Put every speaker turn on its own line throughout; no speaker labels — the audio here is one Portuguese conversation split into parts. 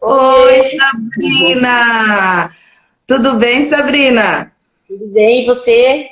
Oi, Sabrina! Tudo bem, Sabrina?
Tudo bem, e você?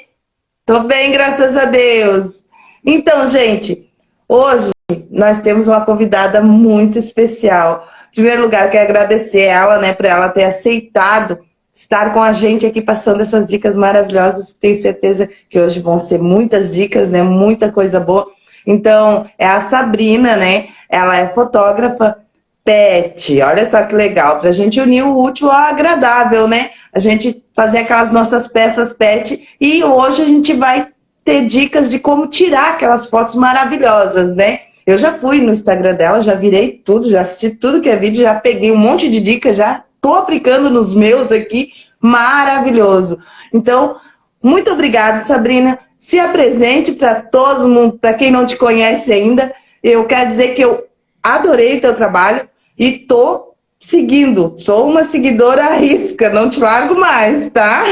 Tô bem, graças a Deus. Então, gente, hoje nós temos uma convidada muito especial. Em primeiro lugar, quero agradecer ela, né, por ela ter aceitado estar com a gente aqui passando essas dicas maravilhosas. Tenho certeza que hoje vão ser muitas dicas, né, muita coisa boa. Então, é a Sabrina, né? Ela é fotógrafa pet. Olha só que legal, para a gente unir o útil ao agradável, né? A gente fazer aquelas nossas peças pet e hoje a gente vai ter dicas de como tirar aquelas fotos maravilhosas, né? Eu já fui no Instagram dela, já virei tudo, já assisti tudo que é vídeo, já peguei um monte de dicas, já tô aplicando nos meus aqui, maravilhoso. Então, muito obrigada, Sabrina. Se apresente para todo mundo, para quem não te conhece ainda. Eu quero dizer que eu adorei o teu trabalho e tô seguindo. Sou uma seguidora à risca, não te largo mais, tá?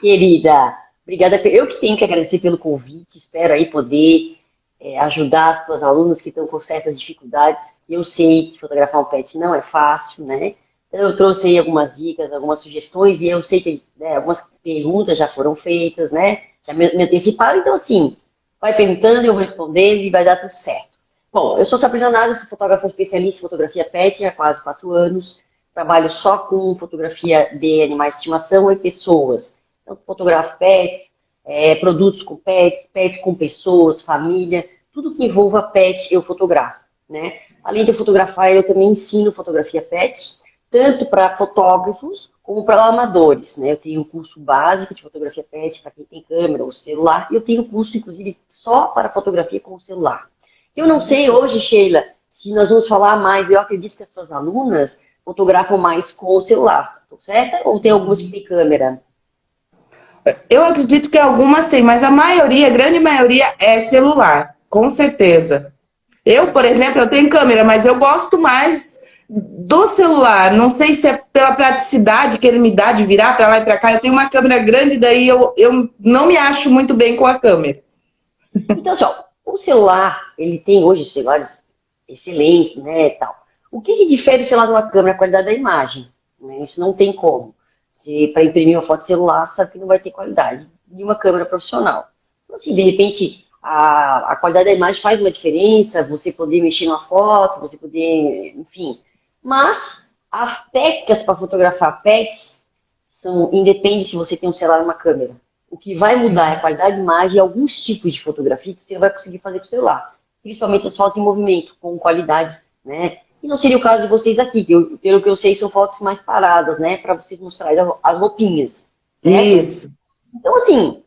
Querida, obrigada. Eu que tenho que agradecer pelo convite. Espero aí poder é, ajudar as tuas alunas que estão com certas dificuldades. Eu sei que fotografar um pet não é fácil, né? Então, eu trouxe aí algumas dicas, algumas sugestões, e eu sei que né, algumas perguntas já foram feitas, né? Já me, anteciparam, então assim, vai perguntando, eu vou respondendo e vai dar tudo certo. Bom, eu sou Sabrina Nada, sou fotógrafa especialista em fotografia pet há quase quatro anos. Trabalho só com fotografia de animais de estimação e pessoas. Então, fotografo pets, é, produtos com pets, pets com pessoas, família, tudo que envolva pet eu fotografo, né? Além de fotografar, eu também ensino fotografia pet, tanto para fotógrafos como para amadores, né? Eu tenho um curso básico de fotografia pet para quem tem câmera ou celular, e eu tenho curso, inclusive, só para fotografia com celular. Eu não sei hoje, Sheila, se nós vamos falar mais, eu acredito que as suas alunas fotografam mais com o celular, certo? Ou tem algumas que câmera?
Eu acredito que algumas têm, mas a maioria, a grande maioria é celular, com certeza. Eu, por exemplo, eu tenho câmera, mas eu gosto mais do celular. Não sei se é pela praticidade que ele me dá de virar para lá e para cá. Eu tenho uma câmera grande, daí eu, eu não me acho muito bem com a câmera.
Então, só, o celular, ele tem hoje celulares excelentes, né, tal. O que, que difere o celular de uma câmera? A qualidade da imagem. Né? Isso não tem como. Se para imprimir uma foto celular, sabe que não vai ter qualidade de uma câmera profissional. Então, assim, de repente, a, a qualidade da imagem faz uma diferença, você poder mexer numa foto, você poder, enfim. Mas as técnicas para fotografar pets são independentes se você tem um celular ou uma câmera. O que vai mudar é a qualidade de imagem e alguns tipos de fotografia que você vai conseguir fazer com o celular. Principalmente as fotos em movimento, com qualidade, né? E não seria o caso de vocês aqui, que eu, pelo que eu sei, são fotos mais paradas, né? Para vocês mostrarem as roupinhas.
Certo? Isso.
Então, assim,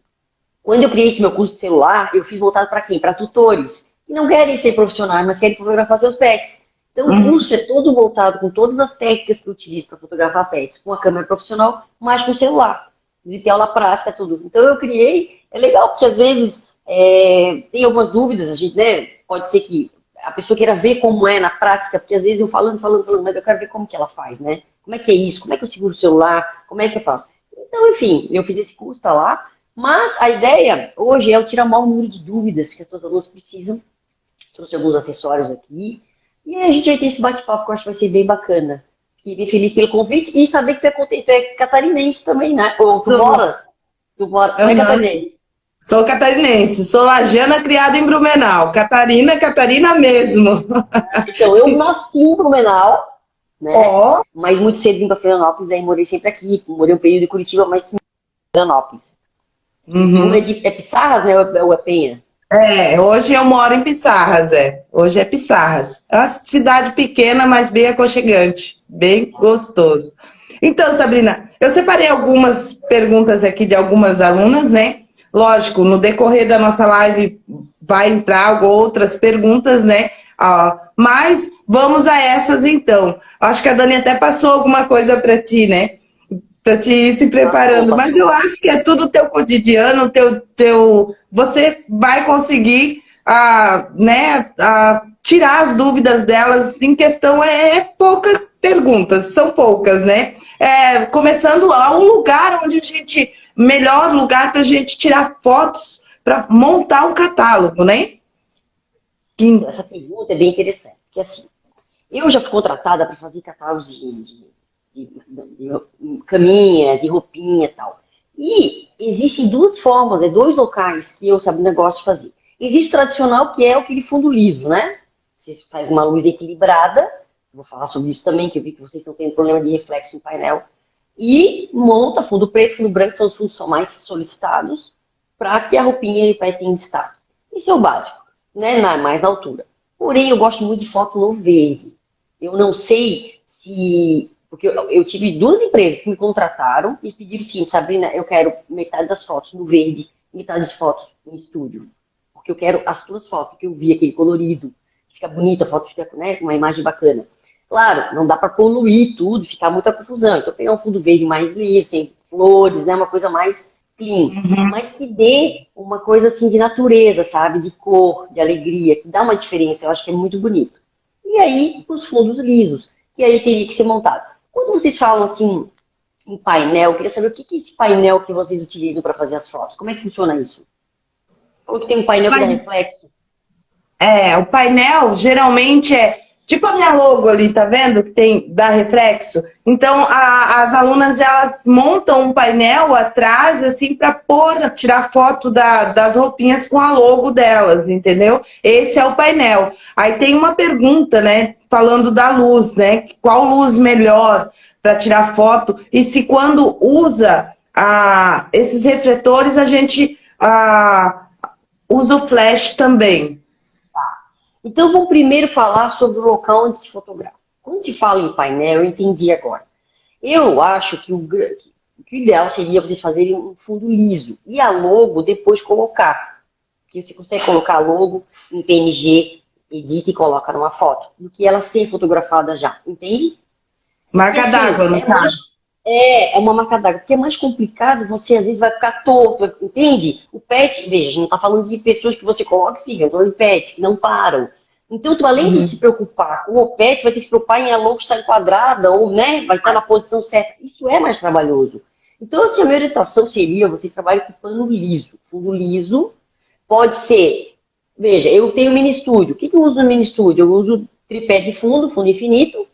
quando eu criei esse meu curso de celular, eu fiz voltado para quem? Para tutores. Que não querem ser profissionais, mas querem fotografar seus pets. Então, uhum. o curso é todo voltado com todas as técnicas que eu utilizo para fotografar pets, com a câmera profissional, mas com o celular de ter aula prática, tudo. Então eu criei, é legal, porque às vezes é, tem algumas dúvidas, a gente, né, pode ser que a pessoa queira ver como é na prática, porque às vezes eu falando, falando, falando, mas eu quero ver como que ela faz, né? Como é que é isso? Como é que eu seguro o celular? Como é que eu faço? Então, enfim, eu fiz esse curso, tá lá, mas a ideia hoje é eu tirar o maior número de dúvidas que as suas alunas precisam. Trouxe alguns acessórios aqui. E a gente vai ter esse bate-papo que eu acho que vai ser bem bacana. Fiquei feliz pelo convite e saber que tu é, tu é catarinense também, né? Ou tu sou... moras? Tu mora, tu é catarinense?
Sou catarinense, sou lajana criada em Blumenau. Catarina, Catarina mesmo.
Então, eu nasci em Blumenau, né? Oh. Mas muito cedo vim para Florianópolis, aí morei sempre aqui. Morei um período em Curitiba, mas em Florianópolis. Uhum. É, de, é Pissarras, né? Ou é Penha?
É, hoje eu moro em Pissarras, é. Hoje é Pissarras. É uma cidade pequena, mas bem aconchegante. Bem gostoso. Então, Sabrina, eu separei algumas perguntas aqui de algumas alunas, né? Lógico, no decorrer da nossa live vai entrar outras perguntas, né? Ah, mas vamos a essas então. Acho que a Dani até passou alguma coisa para ti, né? Para te ir se preparando. Mas eu acho que é tudo teu cotidiano, teu, teu... você vai conseguir ah, né, ah, tirar as dúvidas delas. Em questão é, é poucas perguntas, são poucas, né? É, começando a um lugar onde a gente... Melhor lugar para a gente tirar fotos para montar um catálogo, né?
Essa pergunta é bem interessante. Porque assim, Eu já fui contratada para fazer catálogos de, de, de, de, caminha, de roupinha e tal. E existem duas formas, né, dois locais que eu sabe negócio de fazer. Existe o tradicional, que é aquele fundo liso, né? Você faz uma luz equilibrada, vou falar sobre isso também, que eu vi que vocês estão tendo problema de reflexo no painel, e monta fundo preto, fundo branco, são os fundos são mais solicitados, para que a roupinha ele vai ter em destaque. Isso é o básico, né? Na, mais na altura. Porém, eu gosto muito de foto no verde. Eu não sei se... Porque eu, eu tive duas empresas que me contrataram e pediram sim, Sabrina, eu quero metade das fotos no verde, metade das fotos em estúdio. Porque eu quero as tuas fotos, que eu vi aquele colorido, fica bonita, a foto fica né, com uma imagem bacana. Claro, não dá para poluir tudo, ficar muita confusão. Então, pegar um fundo verde mais liso, sem flores, né, uma coisa mais clean, uhum. mas que dê uma coisa assim de natureza, sabe? De cor, de alegria, que dá uma diferença, eu acho que é muito bonito. E aí, os fundos lisos, que aí teria que ser montado. Quando vocês falam assim, em painel, eu queria saber o que é esse painel que vocês utilizam para fazer as fotos. Como é que funciona isso? Ou tem um painel que dá reflexo?
É, o painel geralmente é Tipo a minha logo ali, tá vendo? Que tem da reflexo. Então, a, as alunas, elas montam um painel atrás, assim, para pôr, tirar foto da, das roupinhas com a logo delas, entendeu? Esse é o painel. Aí tem uma pergunta, né? Falando da luz, né? Qual luz melhor para tirar foto? E se quando usa a, esses refletores, a gente a, usa o flash também.
Então, vamos primeiro falar sobre o local onde se fotografa. Quando se fala em painel, eu entendi agora. Eu acho que o, que o ideal seria vocês fazerem um fundo liso e a logo depois colocar. Porque você consegue colocar a logo em PNG, edita e coloca numa foto, do que ela ser fotografada já, entende?
Marca d'água, no é caso.
É, é uma marca d'água. Porque é mais complicado, você às vezes vai ficar torto, entende? O pet, veja, não está falando de pessoas que você coloca e fica, falando de pets que não param. Então, tu, além uhum. de se preocupar com o pet, vai ter que se preocupar em a logo estar enquadrada, ou né, vai estar na posição certa. Isso é mais trabalhoso. Então, assim, a minha orientação seria, vocês trabalhem com pano liso. Fundo liso pode ser, veja, eu tenho mini estúdio. O que, que eu uso no mini estúdio? Eu uso tripé de fundo, fundo infinito,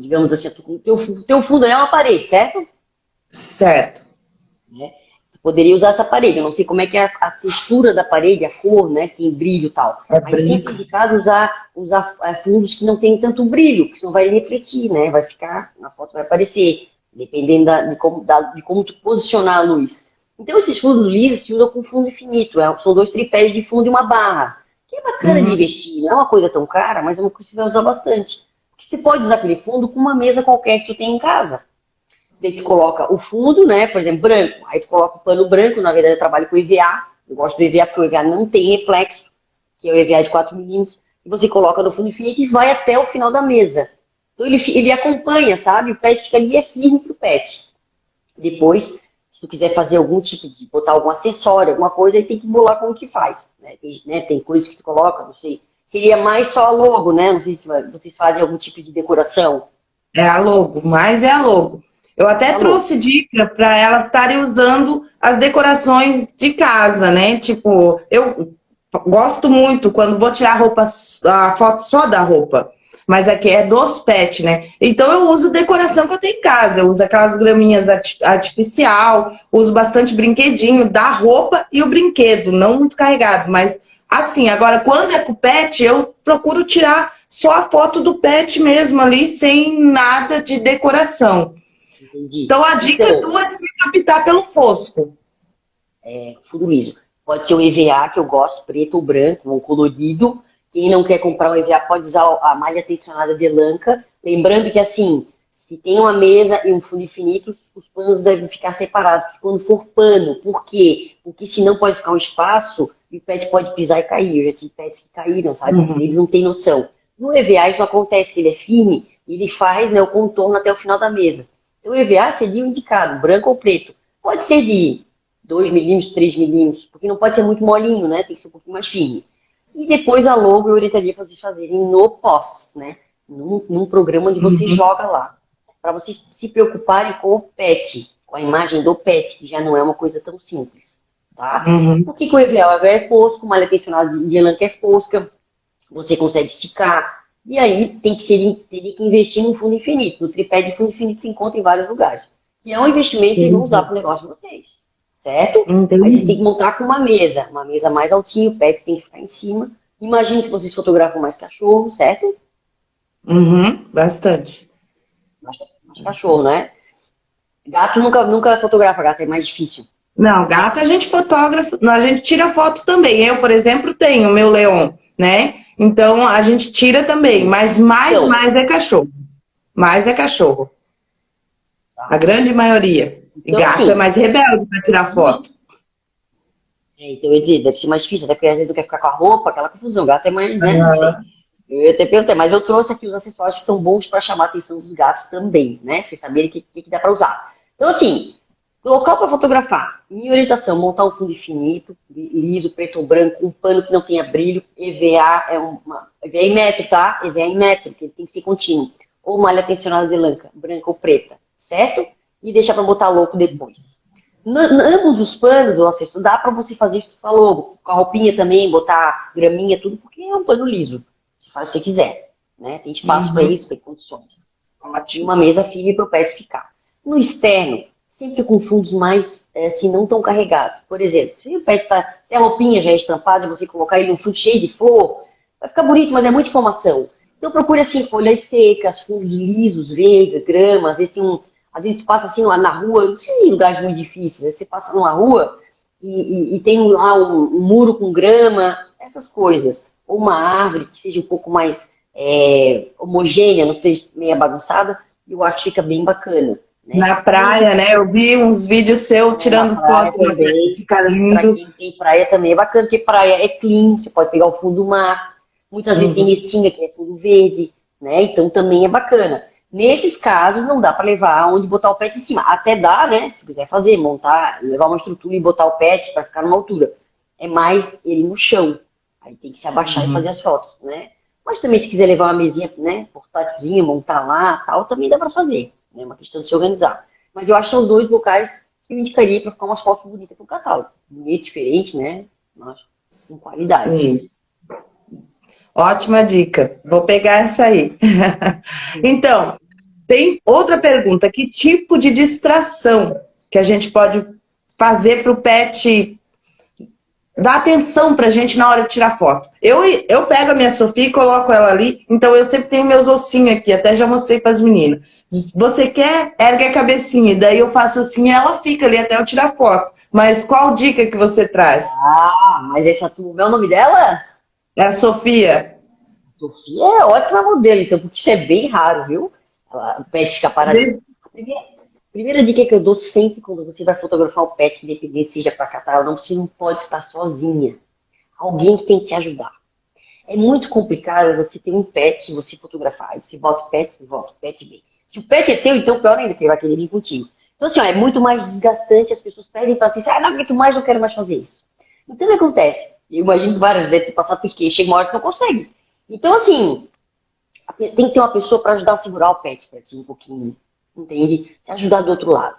digamos assim, o teu, teu fundo é uma parede, certo?
Certo.
Né? poderia usar essa parede. Eu não sei como é que é a, a textura da parede, a cor, né? Se tem brilho e tal. É Mas sempre é indicado usar, usar é, fundos que não tem tanto brilho, que senão vai refletir, né? Vai ficar, na foto vai aparecer, dependendo da, de, como, da, de como tu posicionar a luz. Então esses fundos lisos se usam com fundo infinito. É, são dois tripés de fundo e uma barra. Que é bacana uhum. de investir. Não é uma coisa tão cara, mas é uma coisa que você vai usar bastante. Porque você pode usar aquele fundo com uma mesa qualquer que tu tem em casa. Daí tu coloca o fundo, né, por exemplo, branco. Aí tu coloca o pano branco, na verdade eu trabalho com EVA. Eu gosto do EVA porque o EVA não tem reflexo, que é o EVA de 4 milímetros. E você coloca no fundo infinito e vai até o final da mesa. Então ele, ele acompanha, sabe? O pet fica ali é firme pro pet. Depois, se tu quiser fazer algum tipo de, botar algum acessório, alguma coisa, aí tem que bolar como que faz. Né? Tem, né? tem coisas que tu coloca, não sei. Seria mais só a logo, né? Não sei se vocês fazem algum tipo de decoração.
É a logo, mais é a logo. Eu até trouxe dica para elas estarem usando as decorações de casa, né? Tipo, eu gosto muito quando vou tirar a roupa, a foto só da roupa. Mas aqui é dos pets, né? Então eu uso decoração que eu tenho em casa. Eu uso aquelas graminhas artificial, uso bastante brinquedinho da roupa e o brinquedo, não muito carregado, mas assim, agora quando é com o pet, eu procuro tirar só a foto do pet mesmo ali, sem nada de decoração. Entendi. Então a dica então, tua é sempre optar pelo fosco.
É, fundo liso. Pode ser o EVA, que eu gosto, preto ou branco, ou colorido. Quem não quer comprar o EVA pode usar a malha tensionada de lanca. Lembrando que assim, se tem uma mesa e um fundo infinito, os panos devem ficar separados quando for pano. Por quê? Porque senão pode ficar um espaço e o pet pode pisar e cair. Eu já tive pets que caíram, sabe? Uhum. Eles não têm noção. No EVA isso não acontece, que ele é firme, ele faz né, o contorno até o final da mesa. Então, o EVA seria o indicado, branco ou preto. Pode ser de 2 milímetros, 3 milímetros, porque não pode ser muito molinho, né? Tem que ser um pouquinho mais firme. E depois a logo eu orientaria vocês fazerem no pós, né? Num, num programa onde você uhum. joga lá. Para vocês se preocuparem com o pet, com a imagem do pet, que já não é uma coisa tão simples. Tá? Uhum. que o EVA? O EVA é fosco, malha tensionada de elan que é fosca, você consegue esticar, E aí tem que ser, teria que investir num fundo infinito. No tripé de fundo infinito se encontra em vários lugares. E é um investimento que vocês vão usar para o negócio de vocês. Certo? Entendi. Aí vocês têm que montar com uma mesa. Uma mesa mais altinha, o pet tem que ficar em cima. Imagino que vocês fotografam mais cachorro, certo?
Uhum, bastante.
Mais, mais cachorro, né? Gato nunca, nunca fotografa, gato é mais difícil.
Não, gato a gente fotógrafo, a gente tira fotos também. Eu, por exemplo, tenho o meu leão, né? Então a gente tira também, mas mais, então, mais é cachorro. Mais é cachorro. A grande maioria. Então, gato assim, é mais rebelde para tirar foto.
É, então dizer, deve ser mais difícil, até porque às vezes não quer ficar com a roupa, aquela confusão. Gato é mais, né? Uhum. Eu ia até perguntar, mas eu trouxe aqui os acessórios que são bons para chamar a atenção dos gatos também, né? Pra vocês saberem o que, que, que dá para usar. Então, assim, local para fotografar. Minha orientação, montar um fundo infinito, liso, preto ou branco, um pano que não tenha brilho, EVA é uma... EVA em metro, tá? EVA em metro, porque tem que ser contínuo. Ou malha tensionada de lanca, branca ou preta, certo? E deixar para botar louco depois. ambos os panos do acesso, dá para você fazer isso, falou, com a roupinha também, botar graminha, tudo, porque é um pano liso. Você faz o que você quiser, né? Tem espaço uhum. para isso, tem condições. Ótimo. Uma mesa firme para o pet ficar. No externo, sempre com fundos mais, é, assim, não tão carregados. Por exemplo, se, tá, se a roupinha já é estampada, você colocar ele num fundo cheio de flor, vai ficar bonito, mas é muita informação. Então procure, assim, folhas secas, fundos lisos, verdes, grama, às vezes tem um, às vezes tu passa assim na rua, não precisa em lugares muito difíceis, você passa numa rua e, e, e tem lá um, um, muro com grama, essas coisas. Ou uma árvore que seja um pouco mais é, homogênea, não seja meia bagunçada, eu acho que fica bem bacana.
Né? Na praia, né? Eu vi uns vídeos seu tirando foto também, fica lindo. Pra quem
tem praia também é bacana, porque praia é clean, você pode pegar o fundo do mar. Muitas uhum. vezes tem restinga, que é fundo verde, né? Então também é bacana. Nesses casos, não dá para levar onde botar o pet em cima. Até dá, né? Se quiser fazer, montar, levar uma estrutura e botar o pet para ficar numa altura. É mais ele no chão. Aí tem que se abaixar uhum. e fazer as fotos, né? Mas também se quiser levar uma mesinha, né, portátilzinha, montar lá, tal, também dá para fazer. É uma questão de se organizar. Mas eu acho que são dois locais que eu indicaria para ficar umas fotos bonitas para o catálogo. Bonito, diferente, né? Mas com qualidade.
Isso. Ótima dica. Vou pegar essa aí. então, tem outra pergunta. Que tipo de distração que a gente pode fazer para o pet dá atenção pra gente na hora de tirar foto. Eu, eu pego a minha Sofia e coloco ela ali, então eu sempre tenho meus ossinhos aqui, até já mostrei pras meninas. Você quer? Ergue a cabecinha, daí eu faço assim e ela fica ali até eu tirar foto. Mas qual dica que você traz?
Ah, mas essa como é o nome dela?
É a Sofia.
Sofia é ótima modelo, então, porque isso é bem raro, viu? Ela, o pet fica parado. Desde... Primeira dica que eu dou sempre quando você vai fotografar o pet, independente seja para catar ou não, você não pode estar sozinha. Alguém tem que te ajudar. É muito complicado você ter um pet, você fotografar, você bota o pet, volta o pet vem. Se o pet é teu, então pior ainda, porque ele vai querer vir contigo. Então assim, ó, é muito mais desgastante, as pessoas pedem assim, ah, não aguento mais, não quero mais fazer isso. Então o que acontece? Eu imagino que várias vezes ter passado porque chega uma hora que não consegue. Então assim, tem que ter uma pessoa para ajudar a segurar o pet, ti um pouquinho entende? Te ajudar do outro lado.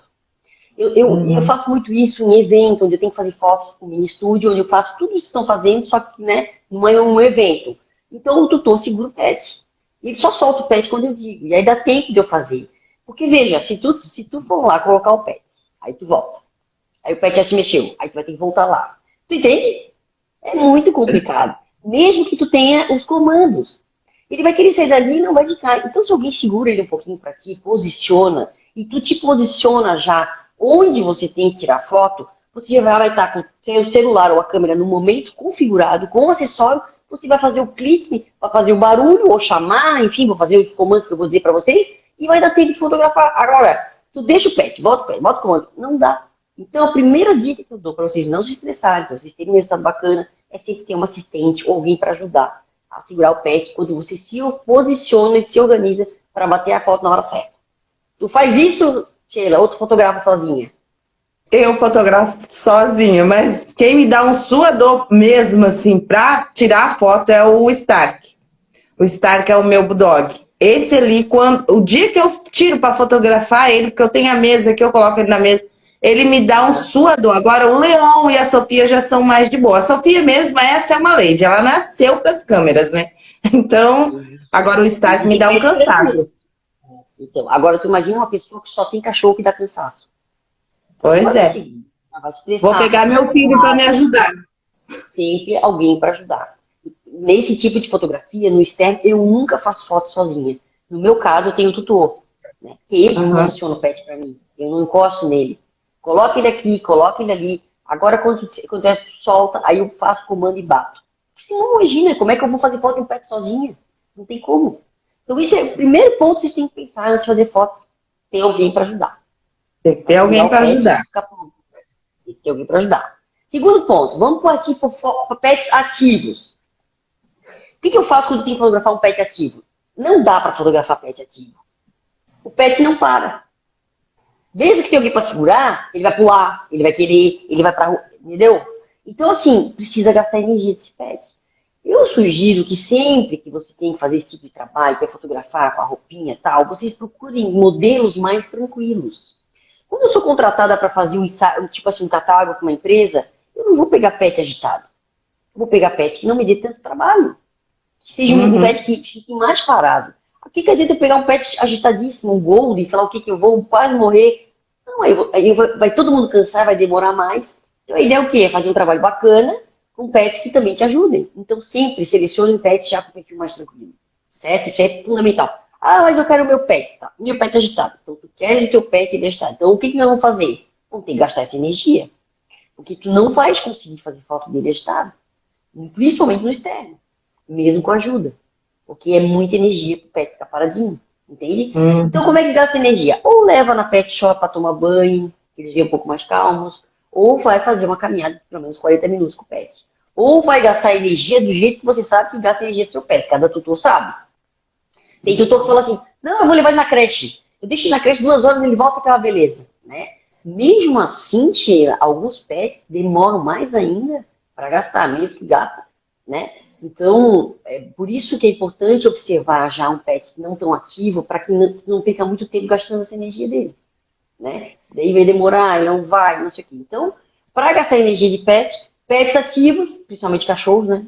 Eu, eu, uhum. eu, faço muito isso em evento, onde eu tenho que fazer fotos com mini estúdio, onde eu faço tudo isso que estão fazendo, só que né, não é um evento. Então o tutor segura o pet. E ele só solta o pet quando eu digo. E aí dá tempo de eu fazer. Porque veja, se tu, se tu for lá colocar o pet, aí tu volta. Aí o pet já se mexeu, aí tu vai ter que voltar lá. Tu entende? É muito complicado. Mesmo que tu tenha os comandos ele vai querer sair dali e não vai ficar. Então, se alguém segura ele um pouquinho para ti, posiciona, e tu te posiciona já onde você tem que tirar foto, você já vai estar com o celular ou a câmera no momento configurado, com o acessório, você vai fazer o clique para fazer o barulho, ou chamar, enfim, vou fazer os comandos que eu vou dizer para vocês, e vai dar tempo de fotografar. Agora, tu deixa o pet, volta o pet, volta o comando. Não dá. Então, a primeira dica que eu dou para vocês não se estressarem, para vocês terem um resultado bacana, é sempre ter um assistente ou alguém para ajudar a segurar o pet quando você se posiciona e se organiza para bater a foto na hora certa. Tu faz isso, Sheila, ou tu fotografa sozinha?
Eu fotografo sozinho, mas quem me dá um suador mesmo, assim, para tirar a foto é o Stark. O Stark é o meu bulldog. Esse ali, quando, o dia que eu tiro para fotografar ele, porque eu tenho a mesa que eu coloco ele na mesa, ele me dá um suador. Agora, o Leão e a Sofia já são mais de boa. A Sofia mesmo, essa é uma lady. Ela nasceu para as câmeras, né? Então, agora o start me dá um cansaço.
Então, agora tu imagina uma pessoa que só tem cachorro que dá cansaço.
Pois é. Vou pegar meu filho para me ajudar.
Sempre alguém para ajudar. Nesse tipo de fotografia, no externo, eu nunca faço foto sozinha. No meu caso, eu tenho tutor, né? Que ele uhum. posiciona o pet para mim. Eu não encosto nele. Coloca ele aqui, coloca ele ali. Agora, quando acontece, solta, aí eu faço comando e bato. Você não imagina como é que eu vou fazer foto de um pet sozinha. Não tem como. Então, isso é o primeiro ponto que vocês têm que pensar antes de fazer foto. Tem alguém para ajudar.
Tem que ter alguém para ajudar.
Tem que ter alguém para ajudar. Segundo ponto, vamos para pets ativos. O que, que eu faço quando tenho que fotografar um pet ativo? Não dá para fotografar pet ativo. O pet não para. Desde que tem alguém para segurar, ele vai pular, ele vai querer, ele vai para rua, entendeu? Então, assim, precisa gastar energia desse pet. Eu sugiro que sempre que você tem que fazer esse tipo de trabalho, que é fotografar com a roupinha e tal, vocês procurem modelos mais tranquilos. Quando eu sou contratada para fazer um, tipo assim, um catálogo com uma empresa, eu não vou pegar pet agitado. Eu vou pegar pet que não me dê tanto trabalho. Que seja uhum. um pet que fique mais parado. Aqui que adianta eu pegar um pet agitadíssimo, um gold, sei lá o que que eu vou quase morrer. Não, aí, aí vai, todo mundo cansar, vai demorar mais. Então a ideia é o quê? É fazer um trabalho bacana com pets que também te ajudem. Então sempre selecione um pet já com um perfil mais tranquilo. Certo? Isso é fundamental. Ah, mas eu quero o meu pet. Tá. Meu pet agitado. Então, tu queres o teu pet ele agitado. Então, o que, que nós vamos fazer? Vamos ter que gastar essa energia. Porque tu não vais conseguir fazer foto dele agitado. Principalmente no externo. Mesmo com ajuda. Porque é muita energia pro pet ficar paradinho. Entende? Hum. Então, como é que gasta energia? Ou leva na pet shop para tomar banho, eles vêm um pouco mais calmos. Ou vai fazer uma caminhada de pelo menos 40 minutos com o pet. Ou vai gastar energia do jeito que você sabe que gasta energia do seu pet. Cada tutor sabe. Tem tutor que fala assim, não, eu vou levar ele na creche. Eu deixo ele na creche duas horas, ele volta aquela beleza, né? Mesmo assim, Sheila, alguns pets demoram mais ainda para gastar, mesmo que gata, né? Então, é por isso que é importante observar já um pet não tão ativo, para que não, não perca muito tempo gastando essa energia dele, né? Daí vai demorar, ele não vai, não sei o quê. Então, para gastar energia de pet, pets ativos, principalmente cachorros, né?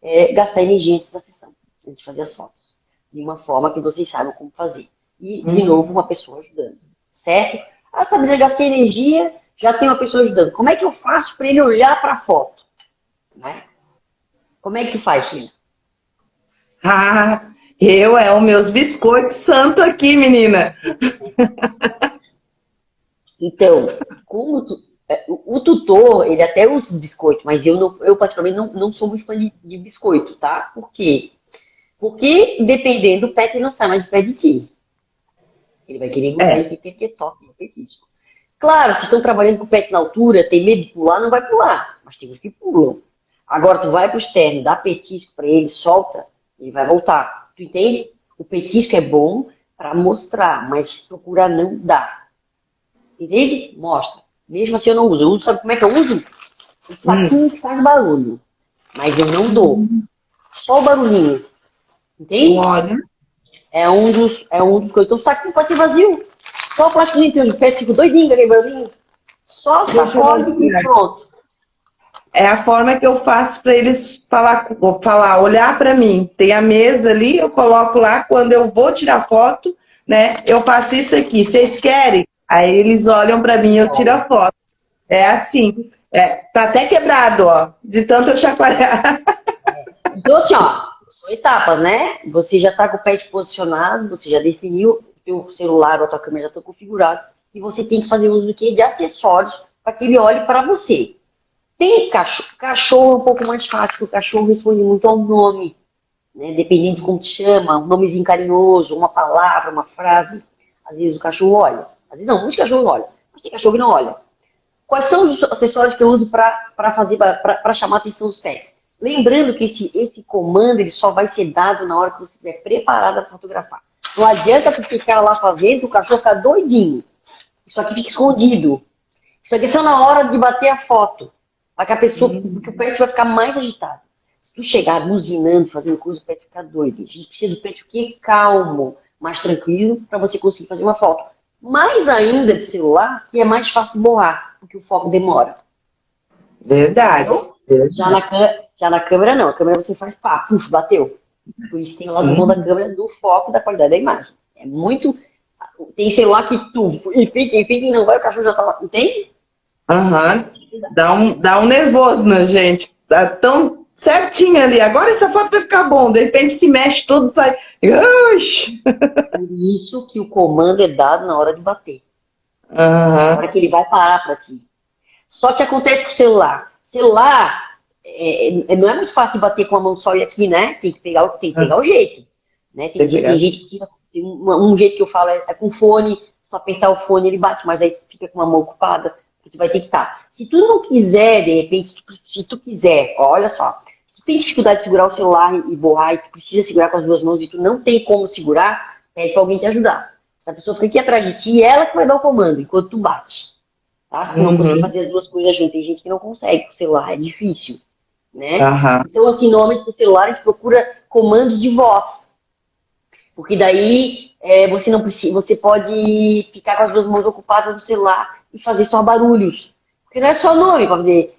É, gastar energia antes da sessão, antes de fazer as fotos de uma forma que vocês saibam como fazer. E, de uhum. novo, uma pessoa ajudando, certo? Ah, sabe, já gastei energia, já tem uma pessoa ajudando. Como é que eu faço para ele olhar para a foto? Né? Como é que faz, China?
Ah, eu é os meus biscoitos santo aqui, menina.
então, como tu, é, o tutor, ele até usa biscoito, mas eu, não, eu particularmente não, não sou muito fã de, de biscoito, tá? Por quê? Porque, dependendo, o pet não sai mais de pé de ti. Ele vai querer é. que porque toque no petisco. Claro, se estão trabalhando com o pet na altura, tem medo de pular, não vai pular. Mas tem uns que pulam. Agora, tu vai pro externo, dá petisco para ele, solta, ele vai voltar. Tu entende? O petisco é bom para mostrar, mas procura não dar. Entende? Mostra. Mesmo assim eu não uso. Eu uso, sabe como é que eu uso? O saquinho hum. faz barulho. Mas eu não dou. Só o barulhinho. Entende?
Olha.
É um dos, é um dos coisas. Então o saquinho pode ser vazio. Só o plástico que os pés ficam doidinho, aquele barulhinho. Só sacode e pronto.
É a forma que eu faço para eles falar, falar olhar para mim. Tem a mesa ali, eu coloco lá, quando eu vou tirar foto, né? Eu faço isso aqui. Vocês querem? Aí eles olham para mim, eu tiro a foto. É assim. É, tá até quebrado, ó, de tanto eu chacoalhar.
Então, assim, ó, são etapas, né? Você já está com o pet posicionado, você já definiu o celular ou a tua câmera já estão configurados e você tem que fazer uso do que? De acessórios para que ele olhe para você. Tem cachorro, cachorro é um pouco mais fácil, porque o cachorro responde muito ao nome, né? Dependendo de como te chama, um nomezinho carinhoso, uma palavra, uma frase. Às vezes o cachorro olha. Às vezes não, muitos cachorros olham, mas tem cachorro que não olha. Quais são os acessórios que eu uso para fazer, para chamar a atenção dos pets? Lembrando que esse, esse comando ele só vai ser dado na hora que você estiver preparada para fotografar. Não adianta ficar lá fazendo, o cachorro ficar doidinho. Isso aqui fica escondido. Isso aqui é só na hora de bater a foto. Para que a pessoa, uhum. porque o pet vai ficar mais agitado. Se tu chegar buzinando, fazendo coisa, o pet fica doido. A gente precisa do pet que calmo, mais tranquilo, para você conseguir fazer uma foto. Mais ainda de celular, que é mais fácil de borrar, porque o foco demora.
Verdade.
Então, já na, já na câmera não, a câmera você faz pá, puf, bateu. Por isso tem o lado bom da câmera do foco da qualidade da imagem. É muito. Tem celular que tu e fica, e fica e não vai, o cachorro já tá lá. Entende?
Aham. Uhum. Dá, um, dá um nervoso na gente. Dá tão certinho ali. Agora essa foto vai ficar bom. De repente se mexe tudo, sai.
Por isso que o comando é dado na hora de bater.
Uhum.
Na hora que ele vai parar para ti. Só que acontece com o celular. Celular, é, é, não é muito fácil bater com a mão só e aqui, né? Tem que pegar, tem que pegar o jeito. Né? Tem, tem, tem gente que tira, tem um, um, jeito que eu falo é, é com fone, se tu apertar o fone ele bate, mas aí fica com a mão ocupada, tu vai ter que estar. Tá. Se tu não quiser, de repente, se tu, se tu quiser, olha só, se tu tem dificuldade de segurar o celular e borrar e tu precisa segurar com as duas mãos e tu não tem como segurar, pede pra alguém te ajudar. Se a pessoa fica aqui atrás de ti, ela que vai dar o comando enquanto tu bate. Tá? Se não uhum. conseguir fazer as duas coisas juntas, tem gente que não consegue com o celular, é difícil. Né?
Uhum.
Então, assim, normalmente no celular a gente procura comandos de voz. Porque daí é, você não precisa, você pode ficar com as duas mãos ocupadas no celular e fazer só barulhos. Porque não é só nome para fazer.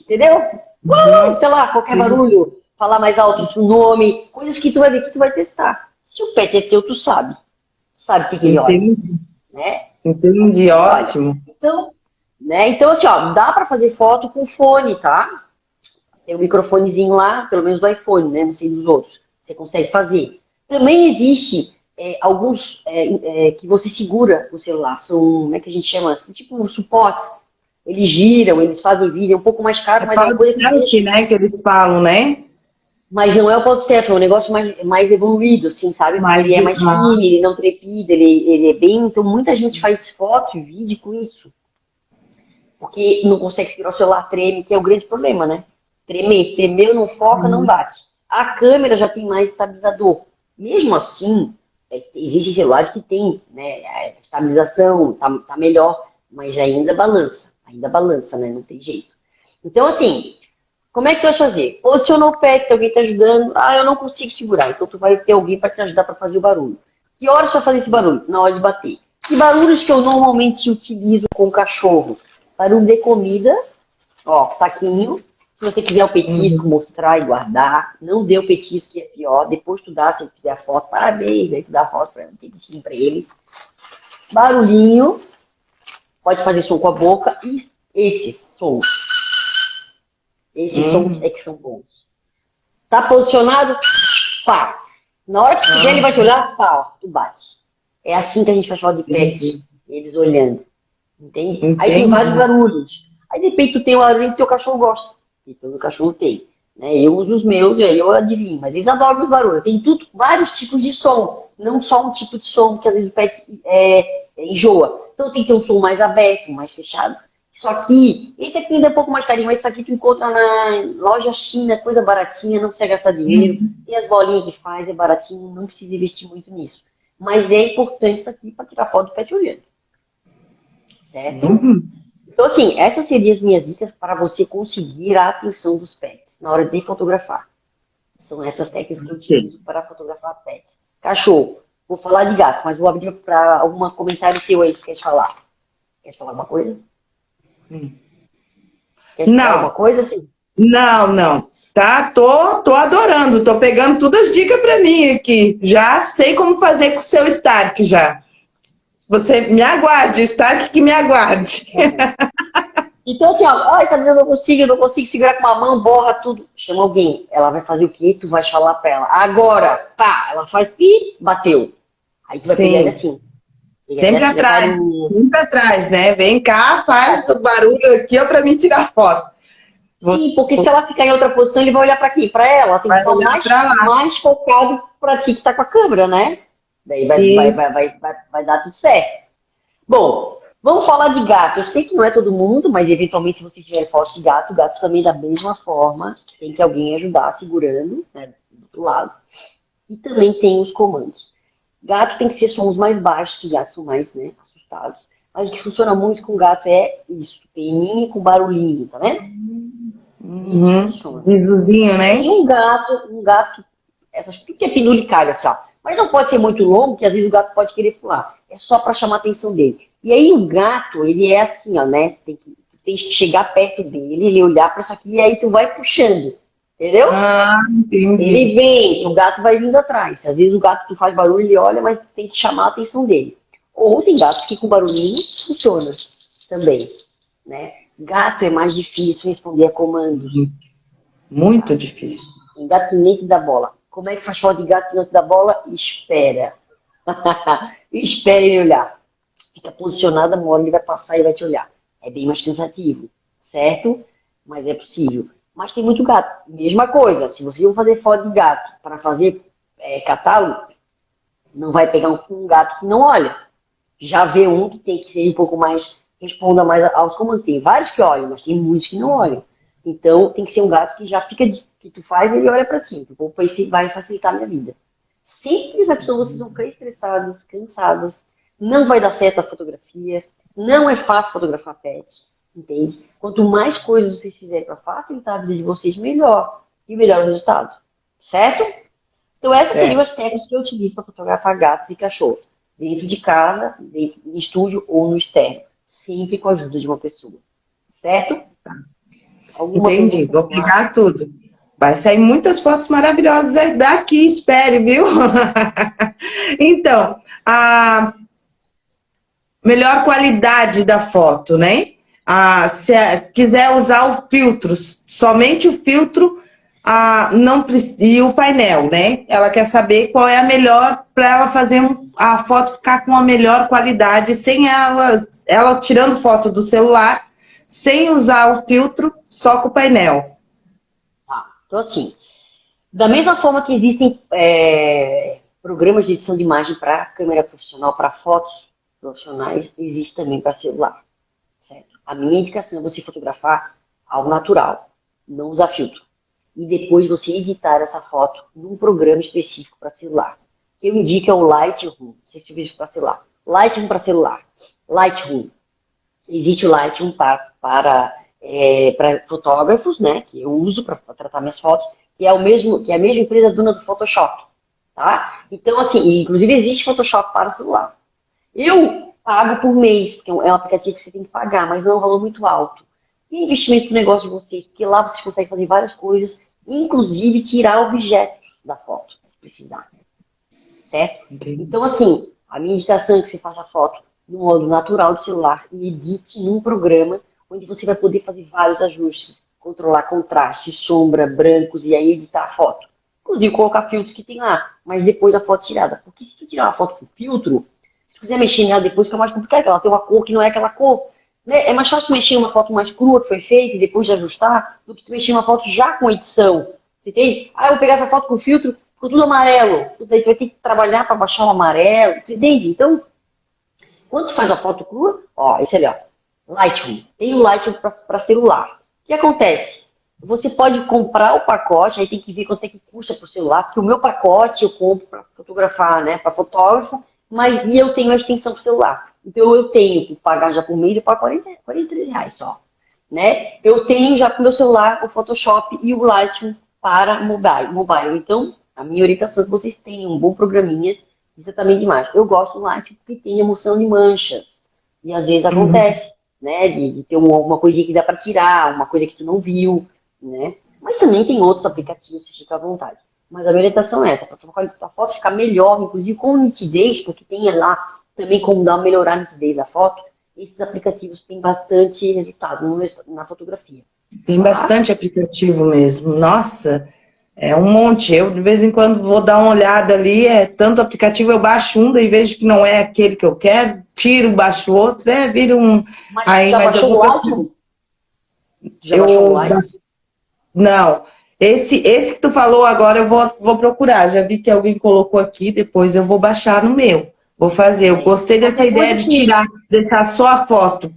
Entendeu? Uhum. Sei lá, qualquer barulho, falar mais alto o nome, coisas que tu vai ver que tu vai testar. Se o pet é teu, tu sabe. Tu sabe o que, que ele olha.
Entendi.
Né?
Entendi, ótimo.
Então, né? Então, assim, ó, dá para fazer foto com fone, tá? Tem um microfonezinho lá, pelo menos do iPhone, né? Não sei dos outros. Você consegue fazer. Também existe é, alguns é, é, que você segura o celular, são, como é que a gente chama assim, tipo suportes. Eles giram, eles fazem vídeo, é um pouco mais caro, é mas é uma coisa
selfie, né, que eles falam, né?
Mas não é o pod selfie, é um negócio mais, mais evoluído, assim, sabe?
Mais
ele é mais fino, ele não trepida, ele, ele é bem... Então muita gente faz foto e vídeo com isso. Porque não consegue segurar o celular, treme, que é o grande problema, né? Tremer, tremeu, não foca, não bate. A câmera já tem mais estabilizador. Mesmo assim, existem celulares que tem né, a estabilização, tá, tá melhor, mas ainda balança. Ainda balança, né? Não tem jeito. Então, assim, como é que tu vai fazer? Posicionou o pé, que alguém tá ajudando. Ah, eu não consigo segurar. Então tu vai ter alguém para te ajudar para fazer o barulho. Que horas vai fazer esse barulho? Na hora de bater. Que barulhos que eu normalmente utilizo com cachorro? Barulho de comida, ó, saquinho, se você quiser o petisco, uhum. mostrar e guardar, não dê o petisco que é pior. Depois tu dá, se ele quiser a foto, parabéns, aí tu dá a foto para ele, petisquinho para ele. Barulhinho, pode fazer som com a boca e esses sons. Esses uhum. sons é que são bons. Tá posicionado? Pá. Na hora que quiser, ele vai te olhar, pá, tu bate. É assim que a gente faz falar de pets, eles olhando. Entende? Entendi. Aí tem vários barulhos. Aí de repente tu tem barulho que teu cachorro gosta que todo cachorro tem. Né? Eu uso os meus e aí eu adivinho, mas eles adoram os barulhos. Tem tudo, vários tipos de som, não só um tipo de som que às vezes o pet é, é, enjoa. Então tem que ter um som mais aberto, mais fechado. Isso aqui, esse aqui ainda é um pouco mais carinho, mas isso aqui tu encontra na loja China, coisa baratinha, não precisa gastar dinheiro. Uhum. E as bolinhas que faz, é baratinho, não precisa investir muito nisso. Mas é importante isso aqui para tirar foto do pet olhando. Certo? Uhum. Então, assim, essas seriam as minhas dicas para você conseguir a atenção dos pets na hora de fotografar. São essas técnicas que eu utilizo para fotografar pets. Cachorro. Vou falar de gato, mas vou abrir para algum comentário teu aí que quer falar. Quer falar alguma coisa?
Hum. Quer não.
alguma coisa, assim?
Não, não. Tá, tô, tô adorando, tô pegando todas as dicas para mim aqui. Já sei como fazer com o seu Stark já. Você me aguarde, Stark que me aguarde.
Então, assim, ó, Sabrina, eu não consigo, não consigo segurar com uma mão, borra tudo. Chama alguém. Ela vai fazer o quê? Tu vai falar pra ela. Agora, pá, ela faz pi, bateu. Aí tu vai Sim. pegar assim.
Sempre assim, atrás, sempre atrás, né? Vem cá, faz o barulho aqui, ó, pra mim tirar foto.
Sim, porque se ela ficar em outra posição, ele vai olhar pra quê? Pra ela. Tem que estar mais, mais focado pra ti que tá com a câmera, né? Daí vai, vai, vai, vai, vai, vai dar tudo certo. Bom, vamos falar de gato. Eu sei que não é todo mundo, mas eventualmente se vocês tiverem foto de gato, gato também da mesma forma. Tem que alguém ajudar segurando, né, do outro lado. E também tem os comandos. Gato tem que ser sons mais baixos, que gatos são mais né, assustados. Mas o que funciona muito com gato é isso, peninho com barulhinho, tá vendo?
Uhum. Risozinho, né?
E um gato, um gato, essas, tudo que é pendulicária, assim, ó. Mas não pode ser muito longo, porque às vezes o gato pode querer pular. É só para chamar a atenção dele. E aí o gato, ele é assim, ó, né? Tem que, tem que chegar perto dele, ele olhar para isso aqui, e aí tu vai puxando. Entendeu?
Ah, entendi.
Ele vem, o gato vai vindo atrás. Às vezes o gato faz barulho, ele olha, mas tem que chamar a atenção dele. Ou tem gato que com barulhinho funciona também, né? Gato é mais difícil responder a comandos.
Muito difícil.
Engatinete da bola. Como é que faz foto de gato dentro da bola? Espera. Espera ele olhar. Fica posicionado, uma hora ele vai passar e vai te olhar. É bem mais cansativo, certo? Mas é possível. Mas tem muito gato. Mesma coisa, se você for fazer foto de gato para fazer é, catálogo, não vai pegar um, um, gato que não olha. Já vê um que tem que ser um pouco mais, responda mais aos comandos. Tem vários que olham, mas tem muitos que não olham. Então tem que ser um gato que já fica, que tu faz ele olha para ti. Tipo, isso vai facilitar a minha vida. Simples, as pessoas vocês vão ficar estressadas, cansadas, não vai dar certo a fotografia, não é fácil fotografar pet entende? Quanto mais coisas vocês fizerem para facilitar a vida de vocês, melhor. E melhor o resultado. Certo? Então essas certo. seriam as técnicas que eu utilizo para fotografar gatos e cachorros. Dentro de casa, dentro, em estúdio ou no externo. Sempre com a ajuda de uma pessoa. Certo?
Alguma Entendi. Vou pegar tudo. Vai sair muitas fotos maravilhosas daqui, espere, viu? então, a melhor qualidade da foto, né? ah, se quiser usar o filtro, somente o filtro ah, não, e o painel, né? Ela quer saber qual é a melhor para ela fazer a foto ficar com a melhor qualidade, sem ela, ela tirando foto do celular, sem usar o filtro, só com o painel.
Então assim, da mesma forma que existem é, programas de edição de imagem para câmera profissional, para fotos profissionais, existe também para celular. A minha indicação é você fotografar ao natural, não usar filtro. E depois você editar essa foto num programa específico para celular. Que eu indico é o Lightroom. Não sei se você para celular. Lightroom para celular. Lightroom. Existe o Lightroom para, para, é, para fotógrafos, né? Que eu uso para tratar minhas fotos, que é, o mesmo, que é a mesma empresa dona do Photoshop. Tá? Então, assim, inclusive existe Photoshop para celular. Eu pago por mês, porque é um aplicativo que você tem que pagar, mas não é um valor muito alto. E investimento no negócio de vocês, porque lá vocês conseguem fazer várias coisas, inclusive tirar objetos da foto, se precisar. Certo? Entendi. Então, assim, a minha indicação é que você faça a foto no modo natural do celular e edite num programa onde você vai poder fazer vários ajustes, controlar contraste, sombra, brancos e aí editar a foto. Inclusive colocar filtros que tem lá, mas depois da foto tirada. Porque se tu tirar uma foto com filtro, se quiser mexer nela depois, fica mais complicado, ela tem uma cor que não é aquela cor. Né? É mais fácil mexer uma foto mais crua que foi feita e depois de ajustar, do que mexer uma foto já com edição. Entende? Ah, eu vou pegar essa foto com filtro, ficou tudo amarelo. Tudo aí, você vai ter que trabalhar para baixar o amarelo. Entende? Então, quando faz a foto crua, ó, esse ali, ó, Lightroom. Tem o Lightroom para celular. O que acontece? Você pode comprar o pacote, aí tem que ver quanto é que custa para o celular, porque o meu pacote eu compro para fotografar, né, para fotógrafo, mas e eu tenho a extensão pro celular. Então eu tenho que pagar já por mês, eu pago 40, 43 reais só. Né? Eu tenho já pro meu celular o Photoshop e o Lightroom para mobile. mobile. Então, a minha orientação é que vocês tenham um bom programinha de tratamento de imagem. Eu gosto do Lightroom porque tem emoção de manchas. E às vezes uhum. Né? De, de, ter uma, uma coisinha que dá para tirar, uma coisa que tu não viu, né? Mas também tem outros aplicativos, se fica à vontade. Mas a minha orientação é essa, para a foto ficar melhor, inclusive com nitidez, porque tem lá também como dar, melhorar a nitidez da foto, esses aplicativos têm bastante resultado na fotografia.
Tem bastante aplicativo mesmo. Nossa, é um monte. Eu, de vez em quando, vou dar uma olhada ali, é tanto aplicativo, eu baixo um, e vejo que não é aquele que eu quero, tiro, baixo outro, é, vira um...
Mas aí, já mas baixou eu vou... o
Já eu... baixou o Não, esse, esse que tu falou agora eu vou, vou procurar. Já vi que alguém colocou aqui, depois eu vou baixar no meu. Vou fazer. Eu gostei dessa ideia de tirar, deixar só a foto.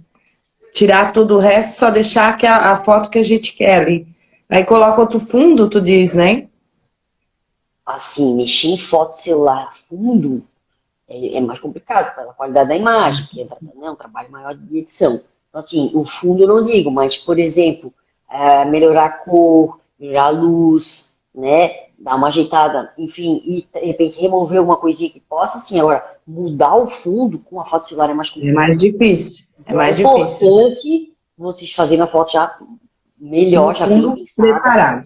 Tirar tudo o resto, só deixar a, a foto que a gente quer ali. Aí coloca outro fundo, tu diz, né?
Assim, mexer em foto celular fundo é, é mais complicado pela qualidade da imagem, que é né, um trabalho maior de edição. Então, assim, o fundo eu não digo, mas, por exemplo, é, melhorar a cor, melhorar a luz, né? Dar uma ajeitada, enfim, e de repente remover alguma coisinha que possa, assim, agora, mudar o fundo com a foto celular é mais
complicado. É mais difícil, é mais
é
difícil.
importante vocês fazerem a foto já melhor, já
bem preparado.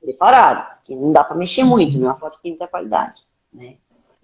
preparado, que não dá para mexer muito, não é uma foto que tem muita qualidade, né?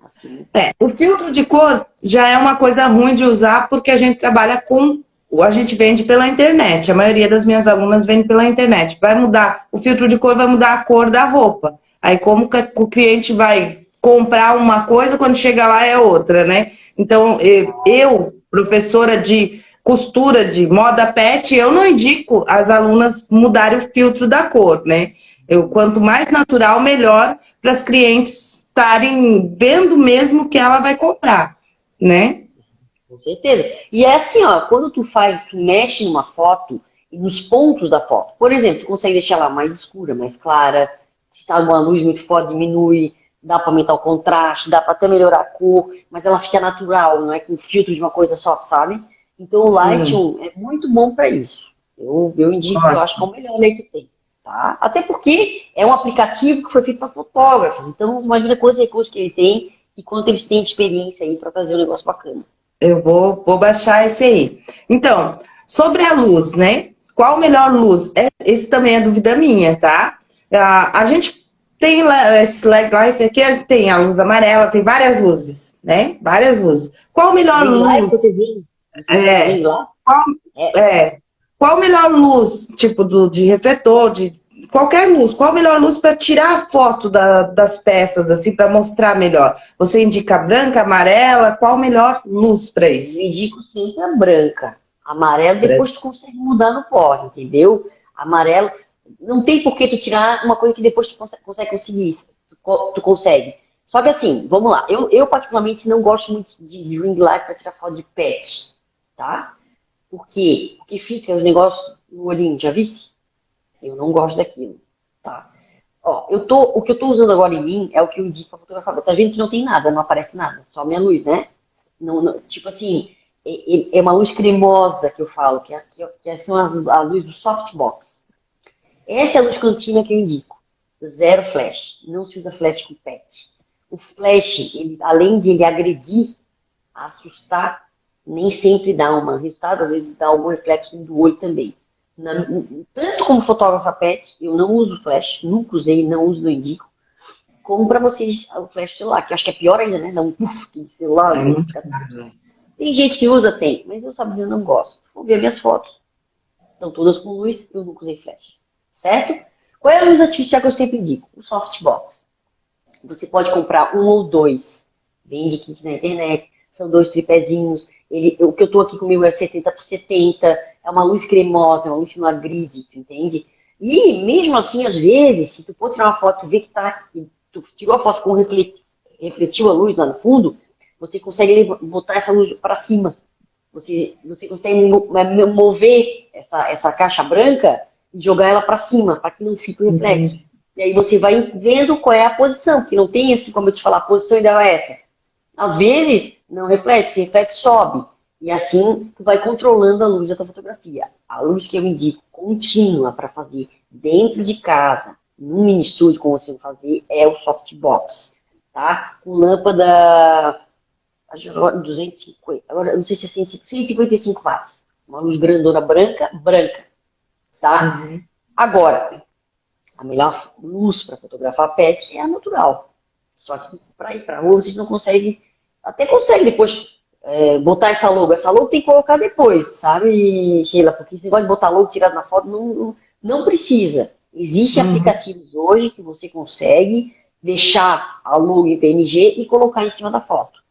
Assim. É, o filtro de cor já é uma coisa ruim de usar porque a gente trabalha com a gente vende pela internet. A maioria das minhas alunas vende pela internet. Vai mudar, o filtro de cor vai mudar a cor da roupa. Aí como que o cliente vai comprar uma coisa, quando chega lá é outra, né? Então, eu, professora de costura de moda pet, eu não indico as alunas mudarem o filtro da cor, né? Eu, quanto mais natural, melhor para as clientes estarem vendo mesmo que ela vai comprar, né?
Com certeza. E é assim, ó, quando tu faz, tu mexe numa foto nos pontos da foto. Por exemplo, tu consegue deixar ela mais escura, mais clara. Se está uma luz muito forte, diminui. Dá para aumentar o contraste, dá para até melhorar a cor, mas ela fica natural, não é com filtro de uma coisa só, sabe? Então o Lightroom é muito bom para isso. Eu, eu indico, Ótimo. eu acho que é o melhor que tem. Tá? Até porque é um aplicativo que foi feito para fotógrafos. Então, imagina quantos recursos que ele tem e quanto eles têm de experiência aí para fazer um negócio bacana.
Eu vou, vou baixar esse aí. Então, sobre a luz, né? Qual melhor luz? É, esse também é dúvida minha, tá? A, a gente tem esse lag life aqui, tem a luz amarela, tem várias luzes, né? Várias luzes. Qual melhor luz? É, qual, é. é, qual melhor luz, tipo, do, de refletor, de qualquer luz, qual a melhor luz para tirar a foto da, das peças, assim, para mostrar melhor? Você indica branca, amarela, qual a melhor luz para isso?
Eu indico sempre a branca. Amarelo, depois tu consegue mudar no pó, entendeu? Amarelo, não tem por que tu tirar uma coisa que depois tu consegue, consegue conseguir, tu, tu, consegue. Só que assim, vamos lá, eu, eu particularmente não gosto muito de, de ring light para tirar foto de pet, tá? Por quê? Porque fica os negócios no olhinho, já visse? Eu não gosto daquilo, tá? Ó, eu tô, o que eu tô usando agora em mim é o que eu indico pra fotografar. Tá vendo que não tem nada, não aparece nada, só minha luz, né? Não, não, tipo assim, é, é, é, uma luz cremosa que eu falo, que, é, que é são as, a luz do softbox. Essa é a luz cantina que eu indico. Zero flash. Não se usa flash com PET. O flash, ele, além de ele agredir, assustar, nem sempre dá um resultado, às vezes dá algum reflexo do olho também. Na, tanto como fotógrafa pet, eu não uso flash, nunca usei, não uso, não indico. Como para vocês o flash celular, que eu acho que é pior ainda, né? Dá um puff de celular. É muito tem gente que usa, tem, mas eu sabe, eu não gosto. Vou ver minhas fotos. Estão todas com luz, eu nunca usei flash. Certo? Qual é a luz artificial que eu sempre indico? O softbox. Você pode comprar um ou dois. Vende aqui na internet. São dois tripézinhos. Ele, o que eu estou aqui comigo é 70 por 70, é uma luz cremosa, é uma luz que não agride, tu entende? E mesmo assim, às vezes, se tu for tirar uma foto e ver que, tá, que tu tirou a foto com reflet, refletiu a luz lá no fundo, você consegue botar essa luz para cima. Você, você consegue mover essa, essa caixa branca e jogar ela para cima, para que não fique o reflexo. Uhum. E aí você vai vendo qual é a posição, porque não tem assim, como eu te falar, a posição ideal é essa. Às vezes, não reflete, se reflete, sobe. E assim, tu vai controlando a luz da tua fotografia. A luz que eu indico contínua para fazer dentro de casa, num mini estúdio, como você vai fazer, é o softbox, tá? Com lâmpada, agora 250, agora não sei se é 155 watts. Uma luz grandona branca, branca, tá? Uhum. Agora, a melhor luz para fotografar pet é a natural. Só que para ir para rua, vocês não conseguem até consegue depois é, botar essa logo. Essa logo tem que colocar depois, sabe, Sheila? Porque você pode botar logo tirado na foto, não, não, não precisa. Existem uhum. aplicativos hoje que você consegue deixar a logo em PNG e colocar em cima da foto.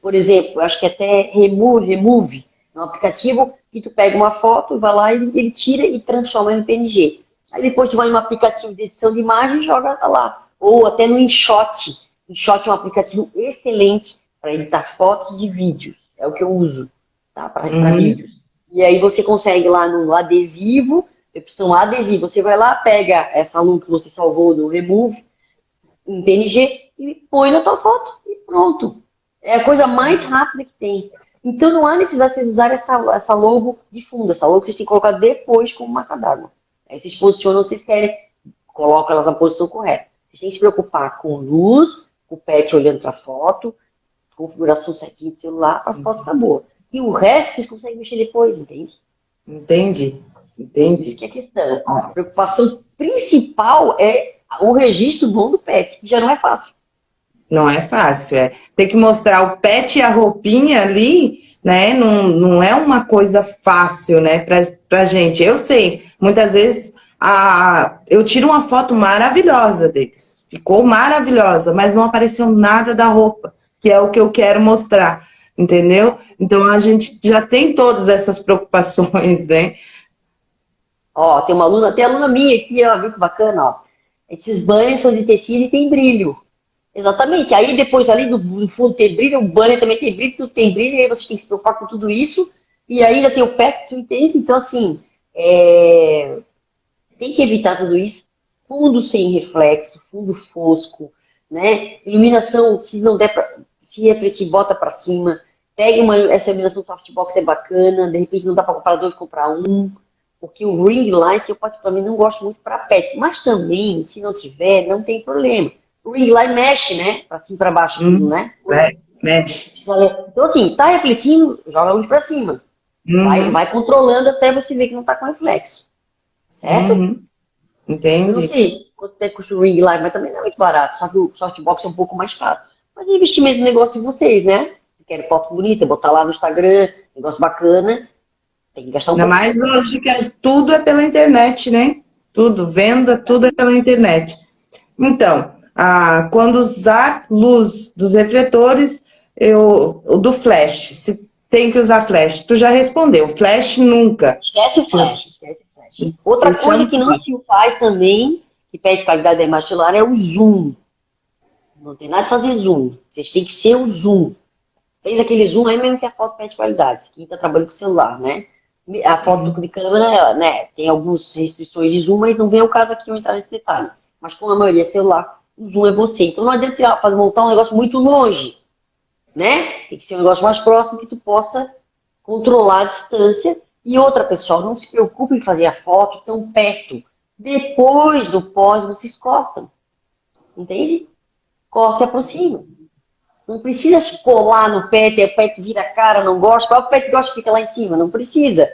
Por exemplo, acho que até Remove, Remove é um aplicativo que tu pega uma foto, vai lá e ele tira e transforma em PNG. Aí depois tu vai no aplicativo de edição de imagem e joga lá. Ou até no InShot. InShot é um aplicativo excelente para editar fotos e vídeos. É o que eu uso, tá? Para uhum. vídeos. E aí você consegue lá no adesivo, opção adesivo, você vai lá, pega essa look que você salvou no Remove, em PNG, e põe na tua foto e pronto. É a coisa mais rápida que tem. Então não há necessidade de vocês usarem essa, essa logo de fundo, essa logo que vocês têm que colocar depois como marca d'água. Aí vocês posicionam, vocês querem, colocam elas na posição correta. Vocês têm que se preocupar com luz, o pet olhando para a foto, configuração certinha do celular, a foto tá boa. E o resto vocês conseguem mexer depois, entende?
Entendi. Entendi.
Que é a questão. A preocupação principal é o registro bom do pet, que já não é fácil.
Não é fácil, é. Tem que mostrar o pet e a roupinha ali, né? Não, não é uma coisa fácil, né, pra, pra gente. Eu sei, muitas vezes a, eu tiro uma foto maravilhosa deles. Ficou maravilhosa, mas não apareceu nada da roupa, que é o que eu quero mostrar, entendeu? Então a gente já tem todas essas preocupações, né?
Ó, tem uma aluna, tem aluna minha aqui, ó, viu que bacana, ó. Esses banhos são de tecido e tem brilho. Exatamente. Aí depois ali do, do fundo tem brilho, o banner também tem brilho, tudo tem brilho, e aí você tem que se preocupar com tudo isso. E aí ainda tem o pet, tu entende? Então, assim, é... tem que evitar tudo isso. Fundo sem reflexo, fundo fosco, né? Iluminação, se não der pra se refletir, bota para cima. Pegue uma, essa iluminação softbox, é bacana. De repente não dá para comprar dois, comprar um. Porque o ring light, eu particularmente não gosto muito para pet. Mas também, se não tiver, não tem problema o ring light mexe, né? Pra cima e pra baixo, hum, tudo, né?
É, mexe.
Então, assim, tá refletindo, joga a luz pra cima. Hum. Vai, vai controlando até você ver que não tá com reflexo. Certo? Uhum.
Entendi.
Não sei quanto tempo custa o ring light, mas também não é muito barato. Só que o softbox é um pouco mais caro. Mas é investimento no negócio de vocês, né? Se querem foto bonita, botar lá no Instagram, negócio bacana, tem que gastar um
Ainda pouco. mais hoje que tudo é pela internet, né? Tudo, venda, tudo é pela internet. Então, ah, quando usar luz dos refletores, eu, do flash, se tem que usar flash. Tu já respondeu, flash nunca.
Esquece o flash, esquece o flash. Outra coisa que não se faz também, que pede qualidade da imagem celular, é o zoom. Não tem nada de fazer zoom. Vocês têm que ser o zoom. Fez aquele zoom aí mesmo que a foto pede qualidade. Quem está trabalhando com celular, né? A foto de câmera, né? Tem algumas restrições de zoom, mas não vem o caso aqui eu entrar nesse detalhe. Mas com a maioria é celular, o zoom é você. Então não adianta fazer, montar um negócio muito longe, né? Tem que ser um negócio mais próximo que tu possa controlar a distância. E outra, pessoal, não se preocupe em fazer a foto tão perto. Depois do pós, vocês cortam. Entende? Corta e aproxima. Não precisa colar no pet, o pet vira a cara, não gosta. O pet gosta, fica lá em cima. Não precisa.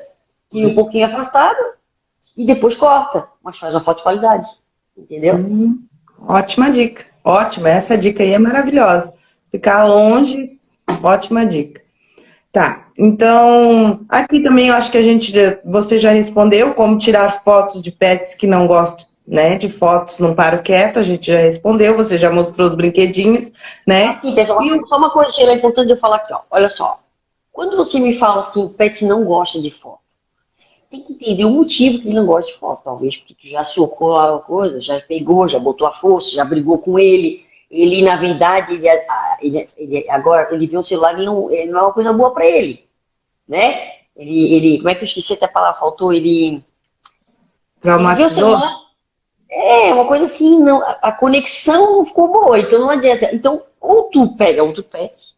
Tira um pouquinho afastado e depois corta. Mas faz uma foto de qualidade. Entendeu? Hum.
Ótima dica. Ótima, essa dica aí é maravilhosa. Ficar longe, ótima dica. Tá, então, aqui também eu acho que a gente, você já respondeu como tirar fotos de pets que não gostam, né, de fotos não paro quieto, a gente já respondeu, você já mostrou os brinquedinhos, né?
Aqui, pessoal, e... só uma coisa que é importante eu falar aqui, ó, olha só. Quando você me fala assim, o pet não gosta de foto, tem que entender o motivo que ele não gosta de foto. Talvez porque tu já socou a coisa, já pegou, já botou a força, já brigou com ele. Ele, na verdade, ele, ele, ele agora ele vê o celular e não, ele não é uma coisa boa para ele. Né? Ele, ele, como é que eu esqueci até a palavra? Faltou ele.
Traumatizou?
É, uma coisa assim, não, a conexão não ficou boa, então não adianta. Então, ou tu pega outro pet,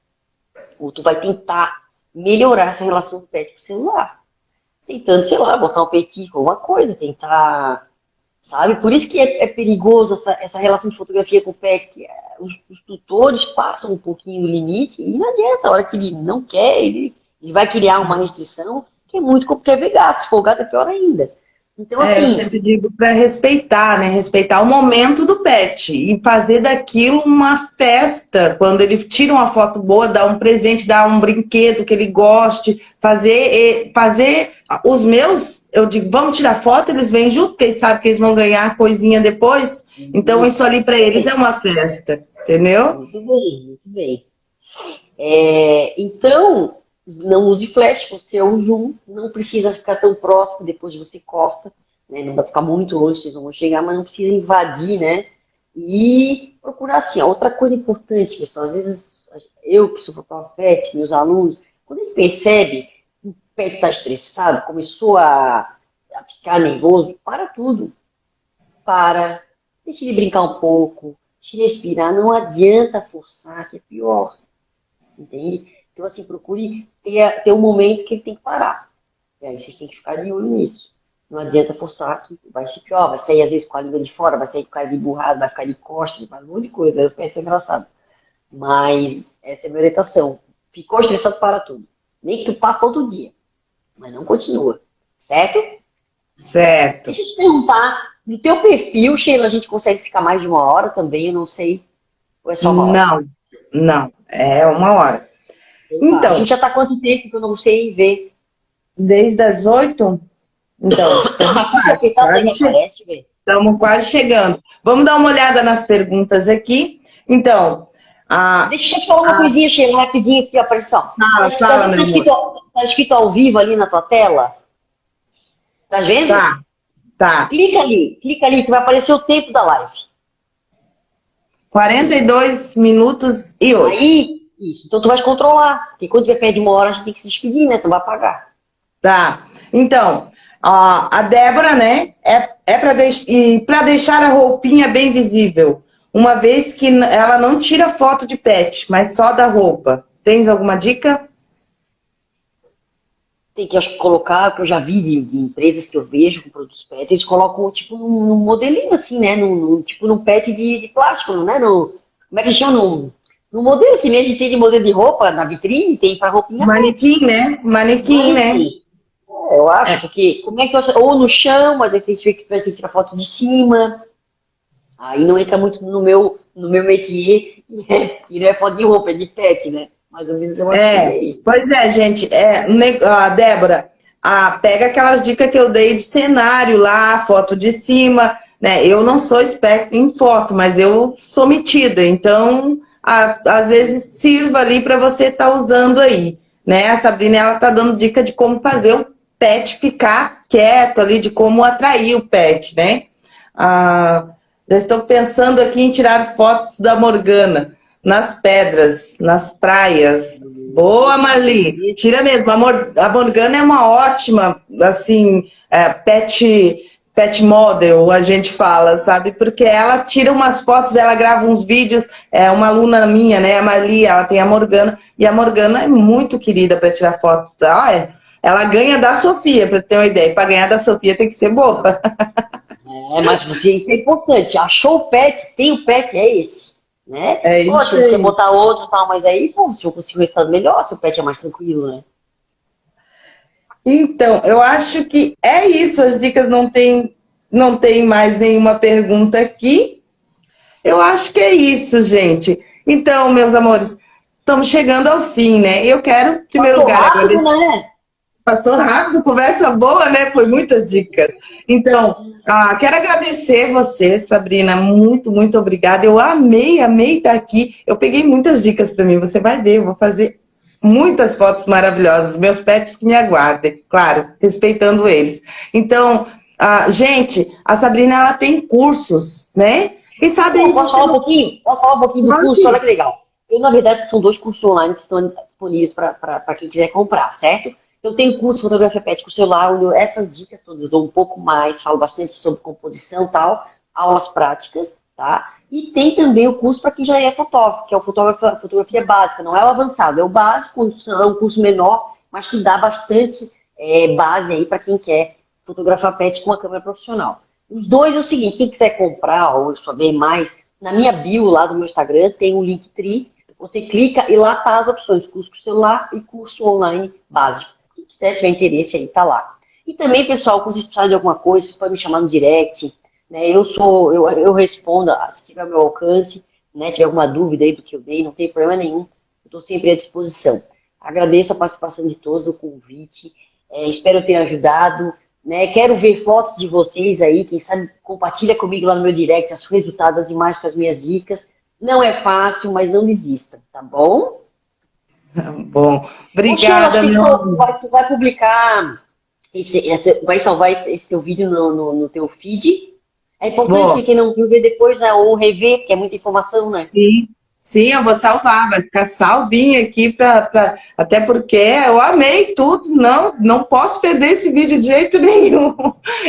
ou tu vai tentar melhorar essa relação do pet com o celular tentando, sei lá, botar um peitico, alguma coisa, tentar, sabe? Por isso que é, é perigoso essa, essa relação de fotografia com o que é, os, os, tutores passam um pouquinho o limite e não adianta, a hora que ele não quer, ele, ele vai criar uma restrição que é muito porque é se for gato é pior ainda.
Então, assim... É, eu assim, sempre digo para respeitar, né? Respeitar o momento do pet e fazer daquilo uma festa. Quando ele tira uma foto boa, dá um presente, dá um brinquedo que ele goste. Fazer, fazer os meus, eu digo, vamos tirar foto, eles vêm junto, porque eles sabem que eles vão ganhar coisinha depois. Então, isso ali para eles é uma festa, entendeu?
Muito bem, muito bem. É, então, não use flash, você usa um, não precisa ficar tão próximo, depois você corta, né? Não vai ficar muito longe, vocês não vão chegar, mas não precisa invadir, né? E procurar assim, outra coisa importante, pessoal, às vezes eu que sou pet, meus alunos, quando ele percebe que o pet está estressado, começou a, a ficar nervoso, para tudo. Para, deixa ele brincar um pouco, deixa ele respirar, não adianta forçar, que é pior. Entende? Então, assim, procure ter, ter um momento que ele tem que parar. E aí vocês têm que ficar de olho nisso. Não adianta forçar que vai ser pior, vai sair às vezes com a língua de fora, vai sair com a cara de burrado, vai ficar de costas, vai um monte de coisa, eu penso engraçado. Mas essa é a minha orientação. Ficou estressado para tudo. Nem que tu passe todo dia. Mas não continua. Certo?
Certo.
Deixa eu te perguntar, no teu perfil, Sheila, a gente consegue ficar mais de uma hora também? Eu não sei.
Ou é só uma hora? Não, não. É uma hora.
Então. A gente já está quanto tempo que eu não sei ver?
Desde as oito? Então, estamos quase chegando. Vamos dar uma olhada nas perguntas aqui. Então,
a, Deixa eu te falar uma a... coisinha, Sheila, rapidinho aqui, a pressão.
Fala, tá, fala, tá,
escrito, tá escrito ao vivo ali na tua tela? Tá vendo?
Tá, tá.
Clica ali, clica ali que vai aparecer o tempo da live.
42 minutos e 8.
Aí, isso. Então tu vai controlar. Porque quando tiver perto de uma hora, a gente tem que se despedir, né? Você vai pagar.
Tá. Então, a Débora, né? É, é para deix deixar a roupinha bem visível. Uma vez que ela não tira foto de pet, mas só da roupa. Tens alguma dica?
Tem que colocar, que eu já vi de, de, empresas que eu vejo com produtos pets, eles colocam tipo num, modelinho assim, né? Num, tipo num pet de, de plástico, né? No, como é que chama? Num, no modelo que nem a gente tem de modelo de roupa na vitrine, tem para roupinha.
Manequim, né? Manequim, né?
É, eu acho, é. porque como é que eu, Ou no chão, mas a gente tem que tirar foto de cima. Aí não entra muito no meu, no meu métier, que não é foto de roupa, é de pet, né? Mais ou menos eu acho é, que é isso.
Pois é, gente. É, a Débora, a, pega aquelas dicas que eu dei de cenário lá, foto de cima, né? Eu não sou esperto em foto, mas eu sou metida, então a, às vezes sirva ali para você estar tá usando aí. Né? A Sabrina ela tá dando dica de como fazer o pet ficar quieto ali, de como atrair o pet, né? Ah, já estou pensando aqui em tirar fotos da Morgana nas pedras, nas praias. Boa, Marli! Tira mesmo. A, Morgana é uma ótima, assim, é, pet pet model, a gente fala, sabe? Porque ela tira umas fotos, ela grava uns vídeos, é uma aluna minha, né, a Marli, ela tem a Morgana, e a Morgana é muito querida para tirar fotos. Ah, é. Ela ganha da Sofia, para ter uma ideia. Para ganhar da Sofia tem que ser boa.
É, mas isso é importante. Achou o pet, tem o pet, é esse. Né? É isso Poxa, você botar outro e tal, mas aí, pô, se eu conseguir um resultado melhor, se o pet é mais tranquilo, né?
Então, eu acho que é isso. As dicas não tem, não tem mais nenhuma pergunta aqui. Eu acho que é isso, gente. Então, meus amores, estamos chegando ao fim, né? Eu quero, em primeiro Passou lugar,
rápido, agradecer. Né?
Passou rápido, conversa boa, né? Foi muitas dicas. Então, ah, quero agradecer você, Sabrina. Muito, muito obrigada. Eu amei, amei estar aqui. Eu peguei muitas dicas para mim. Você vai ver, eu vou fazer muitas fotos maravilhosas, meus pets que me aguardem, claro, respeitando eles. Então, ah, gente, a Sabrina, ela tem cursos, né?
Quem sabe... Pô, posso falar um pouquinho? Posso falar um pouquinho do curso? Olha que legal. Eu, na verdade, são dois cursos online que estão disponíveis para quem quiser comprar, certo? Então, tem curso de fotografia pet com celular, onde eu, essas dicas todas eu dou um pouco mais, falo bastante sobre composição e tal, aulas práticas, tá? E tem também o curso para quem já é fotógrafo, que é o fotografia, fotografia básica, não é o avançado, é o básico, é um curso menor, mas que dá bastante é, base aí para quem quer fotografar pets com uma câmera profissional. Os dois é o seguinte, quem quiser comprar ou saber mais, na minha bio lá do meu Instagram tem um link tri, você clica e lá tá as opções, curso por celular e curso online básico. Quem quiser tiver interesse aí, tá lá. E também, pessoal, se vocês precisarem de alguma coisa, vocês podem me chamar no direct, né? Eu sou, eu, eu respondo, se tiver meu alcance, né? Tiver alguma dúvida aí do que eu dei, não tem problema nenhum. Eu estou sempre à disposição. Agradeço a participação de todos, o convite. É, espero ter ajudado. Né? Quero ver fotos de vocês aí. Quem sabe compartilha comigo lá no meu direct os resultados, as imagens com as minhas dicas. Não é fácil, mas não desista, tá bom?
Bom, obrigada, meu
tu vai, tu vai publicar, esse, esse, vai salvar esse, esse seu vídeo no, no, no teu feed é importante que quem não viu ver depois, né, ou rever, porque é muita informação, né?
Sim, sim, eu vou salvar, vai ficar salvinho aqui, pra, pra, até porque eu amei tudo, não, não posso perder esse vídeo de jeito nenhum.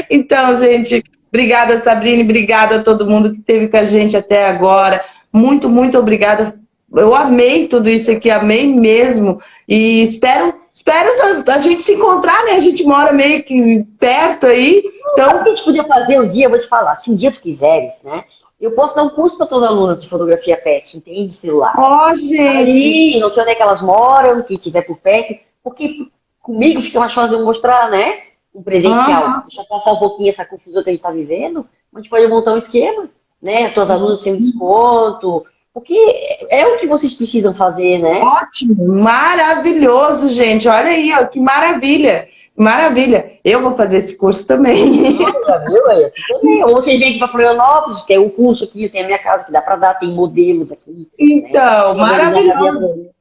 Então, gente, obrigada Sabrina, obrigada a todo mundo que esteve com a gente até agora. Muito, muito obrigada. Eu amei tudo isso aqui, amei mesmo. E espero Espero a gente se encontrar, né? A gente mora meio que perto aí. Então...
O que a gente podia fazer um dia, eu vou te falar, se um dia tu quiseres, né? Eu posso dar um curso para todas as alunas de fotografia pet, entende? Celular.
Ó, oh, gente!
Ali, não sei onde é que elas moram, que tiver por perto, porque comigo fica mais fácil eu mostrar, né? um presencial. Uhum. Deixa eu passar um pouquinho essa confusão que a gente está vivendo, a gente pode montar um esquema, né? As tuas alunas têm um desconto, porque é o que vocês precisam fazer, né?
Ótimo, maravilhoso, gente. Olha aí, ó, que maravilha. Maravilha. Eu vou fazer esse curso também.
Viu aí? Também. Ou vocês vêm aqui para Florianópolis, tem um curso aqui, tem a minha casa que dá para dar, tem modelos aqui. Né?
Então, né? maravilhoso.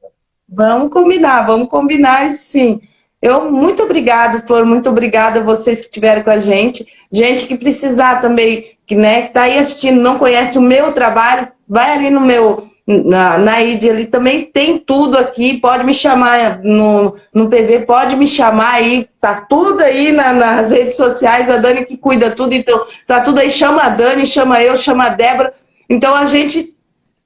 Vamos combinar, vamos combinar sim. Eu, muito obrigado, Flor, muito obrigada a vocês que estiveram com a gente. Gente que precisar também, que né, está aí assistindo, não conhece o meu trabalho, vai ali no meu, na, na ID ali também tem tudo aqui, pode me chamar no, no PV, pode me chamar aí, tá tudo aí na, nas redes sociais, a Dani que cuida tudo, então tá tudo aí, chama a Dani, chama eu, chama a Débora, então a gente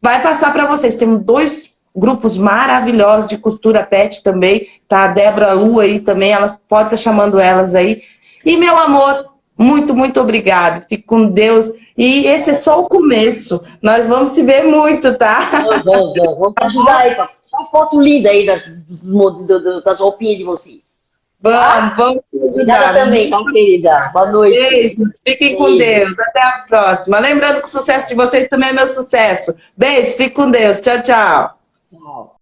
vai passar para vocês, temos dois grupos maravilhosos de costura pet também, tá? A Débora Lu aí também, elas podem estar tá chamando elas aí. E meu amor, muito, muito obrigado. Fique com Deus. E esse é só o começo. Nós vamos se ver muito, tá?
Vamos, vamos, vamos ajudar aí. Só uma foto linda aí das, das roupinhas de vocês.
Vamos, ah, vamos se ajudar.
Obrigada também, tá, querida. Boa noite.
Beijos, fiquem Beijo. com Deus. Até a próxima. Lembrando que o sucesso de vocês também é meu sucesso. Beijo, fique com Deus. Tchau, tchau. Wow